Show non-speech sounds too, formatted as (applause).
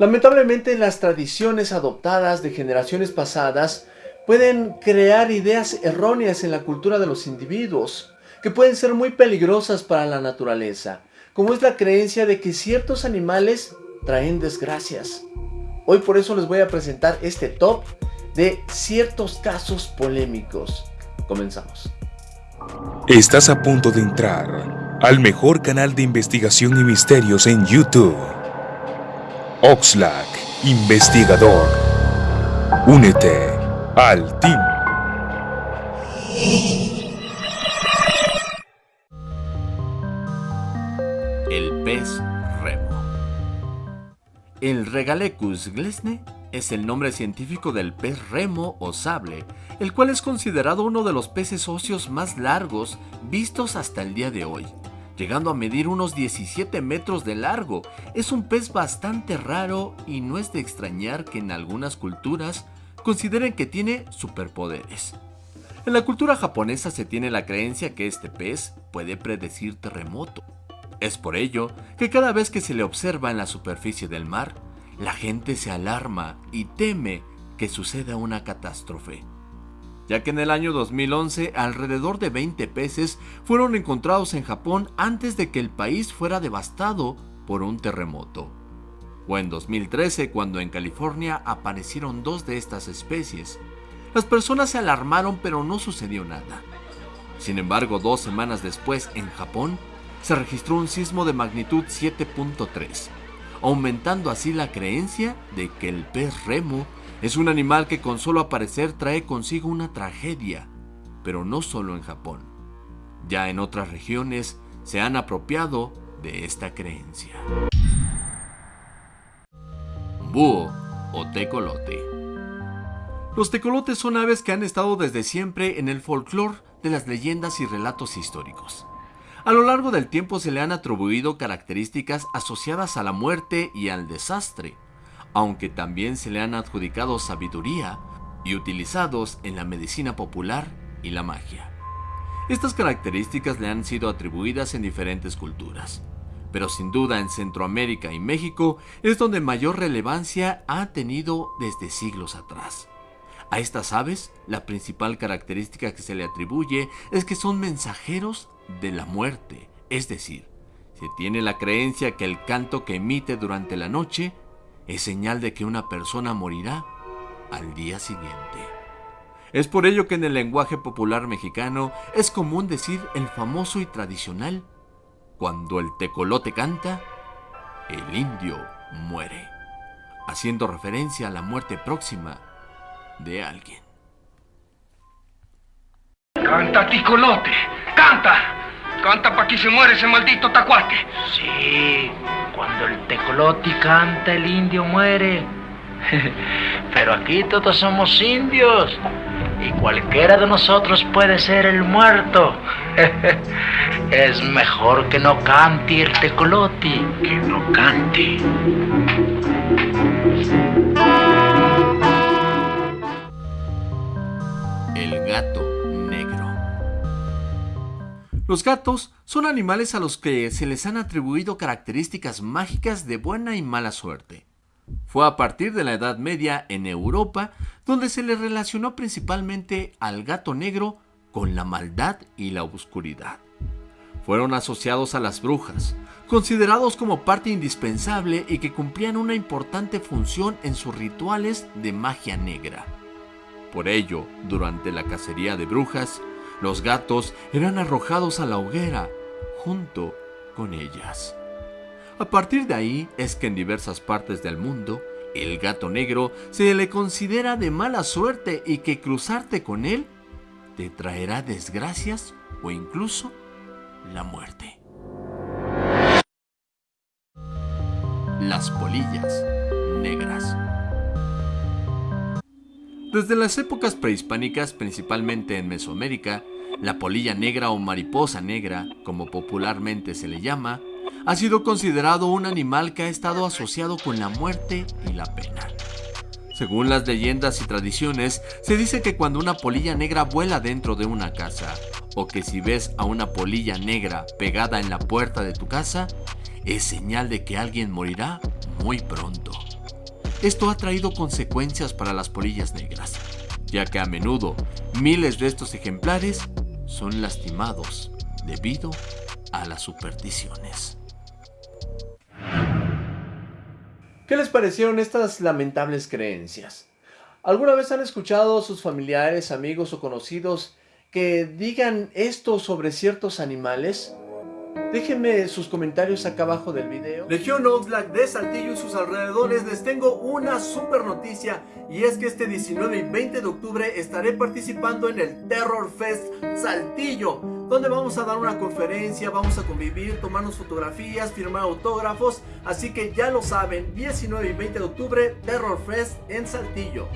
Lamentablemente las tradiciones adoptadas de generaciones pasadas pueden crear ideas erróneas en la cultura de los individuos, que pueden ser muy peligrosas para la naturaleza, como es la creencia de que ciertos animales traen desgracias. Hoy por eso les voy a presentar este top de ciertos casos polémicos. Comenzamos. Estás a punto de entrar al mejor canal de investigación y misterios en YouTube. Oxlack, investigador. Únete al team. El pez remo. El Regalecus glesne es el nombre científico del pez remo o sable, el cual es considerado uno de los peces óseos más largos vistos hasta el día de hoy, llegando a medir unos 17 metros de largo. Es un pez bastante raro y no es de extrañar que en algunas culturas consideren que tiene superpoderes. En la cultura japonesa se tiene la creencia que este pez puede predecir terremoto. Es por ello que cada vez que se le observa en la superficie del mar, la gente se alarma y teme que suceda una catástrofe, ya que en el año 2011 alrededor de 20 peces fueron encontrados en Japón antes de que el país fuera devastado por un terremoto. O en 2013 cuando en California aparecieron dos de estas especies. Las personas se alarmaron pero no sucedió nada. Sin embargo, dos semanas después en Japón se registró un sismo de magnitud 7.3 aumentando así la creencia de que el pez remo es un animal que con solo aparecer trae consigo una tragedia, pero no solo en Japón. Ya en otras regiones se han apropiado de esta creencia. Búho o tecolote. Los tecolotes son aves que han estado desde siempre en el folclore de las leyendas y relatos históricos. A lo largo del tiempo se le han atribuido características asociadas a la muerte y al desastre, aunque también se le han adjudicado sabiduría y utilizados en la medicina popular y la magia. Estas características le han sido atribuidas en diferentes culturas, pero sin duda en Centroamérica y México es donde mayor relevancia ha tenido desde siglos atrás. A estas aves, la principal característica que se le atribuye es que son mensajeros de la muerte, es decir, se tiene la creencia que el canto que emite durante la noche es señal de que una persona morirá al día siguiente. Es por ello que en el lenguaje popular mexicano es común decir el famoso y tradicional, cuando el tecolote canta, el indio muere, haciendo referencia a la muerte próxima de alguien. Canta, tecolote, canta. Canta pa' que se muere ese maldito tacuate. Sí, tecloti canta el indio muere. (laughs) Pero aquí todos somos indios y cualquiera de nosotros puede ser el muerto. (laughs) es mejor que no cante el tecloti. Que no cante. El gato los gatos son animales a los que se les han atribuido características mágicas de buena y mala suerte. Fue a partir de la Edad Media en Europa donde se le relacionó principalmente al gato negro con la maldad y la oscuridad. Fueron asociados a las brujas, considerados como parte indispensable y que cumplían una importante función en sus rituales de magia negra. Por ello, durante la cacería de brujas, los gatos eran arrojados a la hoguera junto con ellas. A partir de ahí es que en diversas partes del mundo el gato negro se le considera de mala suerte y que cruzarte con él te traerá desgracias o incluso la muerte. Las polillas negras. Desde las épocas prehispánicas, principalmente en Mesoamérica, la polilla negra o mariposa negra, como popularmente se le llama, ha sido considerado un animal que ha estado asociado con la muerte y la pena. Según las leyendas y tradiciones, se dice que cuando una polilla negra vuela dentro de una casa, o que si ves a una polilla negra pegada en la puerta de tu casa, es señal de que alguien morirá muy pronto. Esto ha traído consecuencias para las polillas negras, ya que a menudo miles de estos ejemplares son lastimados debido a las supersticiones. ¿Qué les parecieron estas lamentables creencias? ¿Alguna vez han escuchado a sus familiares, amigos o conocidos que digan esto sobre ciertos animales? Déjenme sus comentarios acá abajo del video. Legión Oxlack de Saltillo y sus alrededores les tengo una super noticia y es que este 19 y 20 de octubre estaré participando en el Terror Fest Saltillo donde vamos a dar una conferencia, vamos a convivir, tomarnos fotografías, firmar autógrafos, así que ya lo saben, 19 y 20 de octubre Terror Fest en Saltillo.